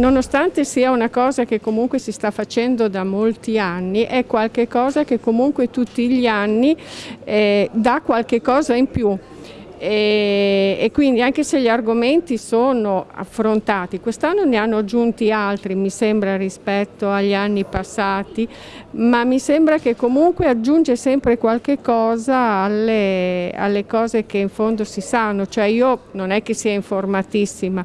nonostante sia una cosa che comunque si sta facendo da molti anni, è qualcosa che comunque tutti gli anni eh, dà qualche cosa in più. E, e, quindi anche se gli argomenti sono affrontati, quest'anno ne hanno aggiunti altri mi sembra rispetto agli anni passati, ma mi sembra che comunque aggiunge sempre qualche cosa alle, alle cose che in fondo si sanno, cioè io non è che sia informatissima,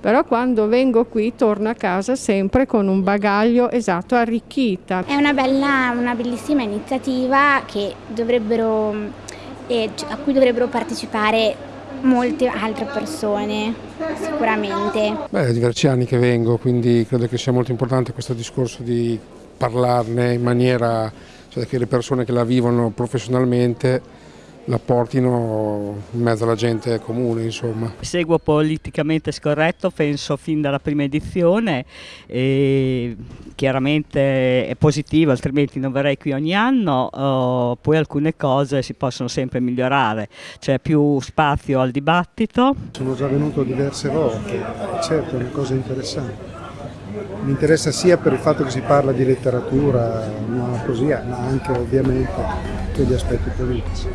però quando vengo qui torno a casa sempre con un bagaglio esatto arricchita. È una, bella, una bellissima iniziativa che dovrebbero e a cui dovrebbero partecipare molte altre persone sicuramente. Beh, è diversi anni che vengo, quindi credo che sia molto importante questo discorso di parlarne in maniera cioè che le persone che la vivono professionalmente la portino in mezzo alla gente comune. Insomma. Seguo politicamente scorretto, penso fin dalla prima edizione, e chiaramente è positivo, altrimenti non verrei qui ogni anno, oh, poi alcune cose si possono sempre migliorare, c'è più spazio al dibattito. Sono già venuto diverse volte, certo è una cosa interessante. Mi interessa sia per il fatto che si parla di letteratura, ma così, ma anche ovviamente per gli aspetti politici.